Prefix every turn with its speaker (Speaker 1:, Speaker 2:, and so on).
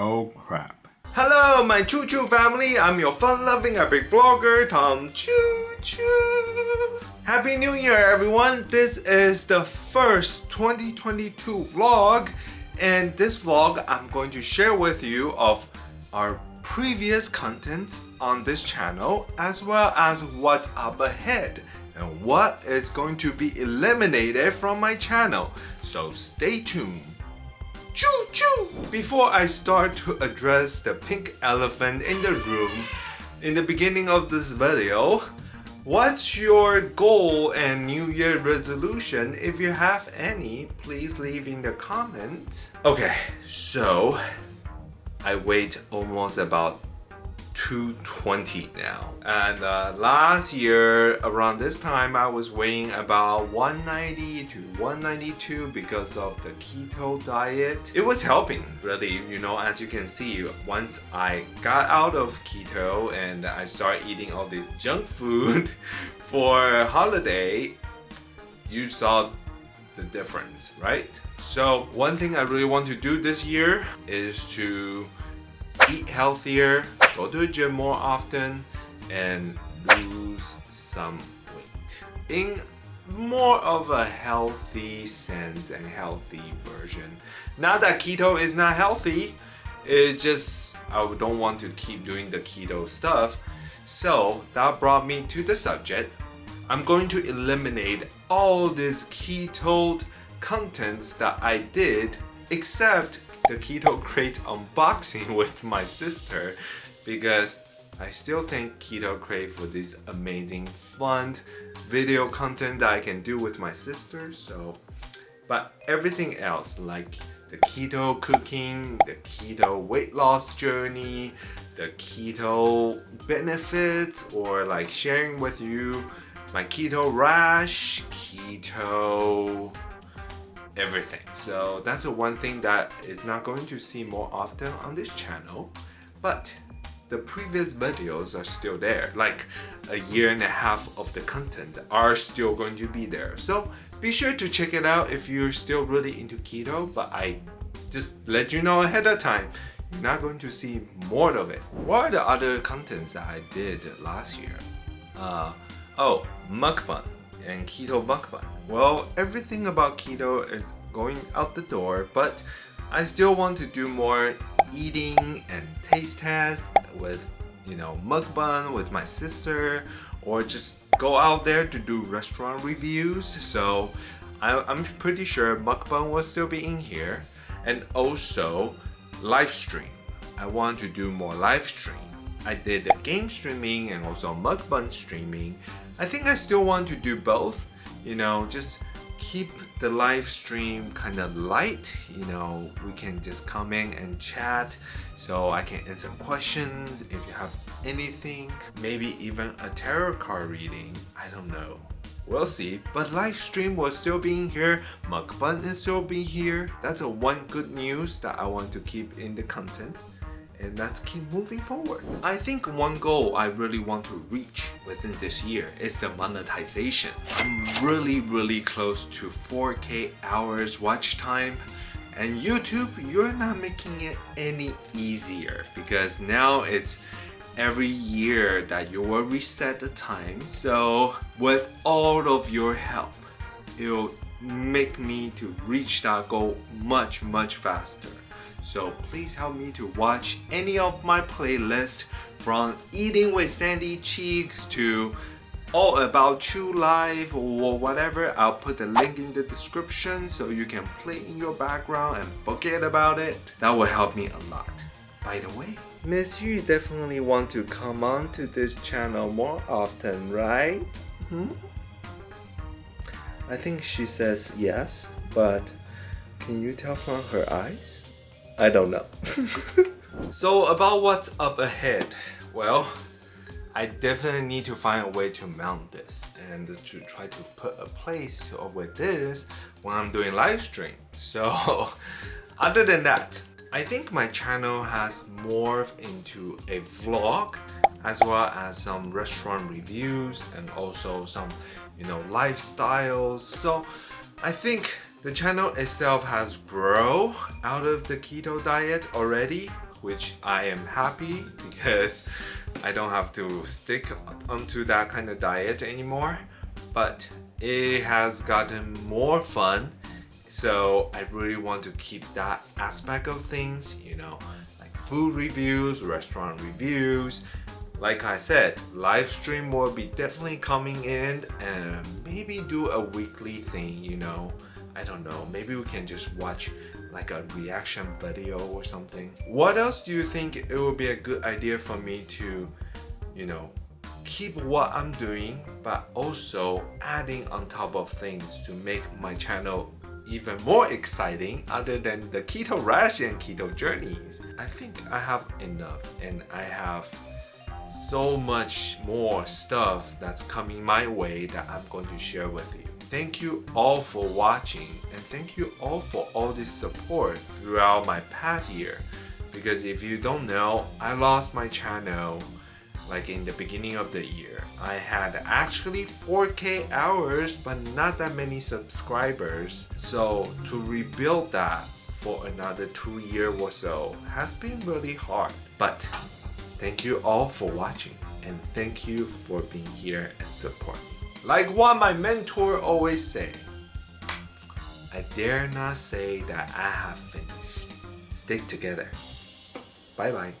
Speaker 1: Oh crap.
Speaker 2: Hello, my Choo Choo family. I'm your fun-loving epic vlogger, Tom Choo Choo. Happy New Year, everyone. This is the first 2022 vlog. And this vlog, I'm going to share with you of our previous content on this channel, as well as what's up ahead and what is going to be eliminated from my channel. So stay tuned. Choo choo! Before I start to address the pink elephant in the room in the beginning of this video, what's your goal and new year resolution? If you have any, please leave in the comments. Okay, so I wait almost about 220 now. And uh, last year around this time I was weighing about 190 to 192 because of the keto diet. It was helping really you know as you can see once I got out of keto and I started eating all this junk food for holiday you saw the difference right? So one thing I really want to do this year is to eat healthier, go to the gym more often, and lose some weight. In more of a healthy sense and healthy version. Not that keto is not healthy, it just I don't want to keep doing the keto stuff. So that brought me to the subject. I'm going to eliminate all this keto contents that I did except the Keto Crate unboxing with my sister because I still think Keto Crate for this amazing fun video content that I can do with my sister so. But everything else like the keto cooking, the keto weight loss journey, the keto benefits or like sharing with you my keto rash, keto everything. So that's the one thing that is not going to see more often on this channel. But the previous videos are still there. Like a year and a half of the content are still going to be there. So be sure to check it out if you're still really into keto. But I just let you know ahead of time you're not going to see more of it. What are the other contents that I did last year? Uh, oh, mukbang and keto mukbang. Well, everything about keto is going out the door, but I still want to do more eating and taste test with, you know, mukbang with my sister or just go out there to do restaurant reviews. So I, I'm pretty sure mukbang will still be in here and also live stream. I want to do more live stream. I did the game streaming and also mukbang streaming. I think I still want to do both you know just keep the live stream kind of light you know we can just come in and chat so I can answer questions if you have anything maybe even a tarot card reading I don't know. We'll see. But live stream will still be here mukbang is still be here. That's a one good news that I want to keep in the content and let's keep moving forward. I think one goal I really want to reach within this year is the monetization. I'm really really close to 4k hours watch time and YouTube, you're not making it any easier because now it's every year that you will reset the time. So with all of your help, it'll make me to reach that goal much, much faster. So please help me to watch any of my playlists from Eating with Sandy Cheeks to All About True Life or whatever. I'll put the link in the description so you can play in your background and forget about it. That will help me a lot. By the way, Miss Yu definitely want to come on to this channel more often, right? Hmm? I think she says yes, but can you tell from her eyes? I don't know. so about what's up ahead, well, I definitely need to find a way to mount this and to try to put a place with this when I'm doing live stream. So other than that, I think my channel has morphed into a vlog as well as some restaurant reviews and also some you know lifestyles so I think the channel itself has grown out of the keto diet already. which I am happy because I don't have to stick onto that kind of diet anymore. But it has gotten more fun so I really want to keep that aspect of things, you know, like food reviews, restaurant reviews. Like I said, live stream will be definitely coming in and maybe do a weekly thing, you know. I don't know, maybe we can just watch like a reaction video or something. What else do you think it would be a good idea for me to, you know, keep what I'm doing but also adding on top of things to make my channel even more exciting other than the keto rash and keto journeys. I think I have enough and I have so much more stuff that's coming my way that I'm going to share with you. Thank you all for watching and thank you all for all this support throughout my past year because if you don't know, I lost my channel like in the beginning of the year. I had actually 4k hours but not that many subscribers. So to rebuild that for another two year or so has been really hard. But thank you all for watching and thank you for being here and supporting. Like what my mentor always say, I dare not say that I have finished. Stick together. Bye bye.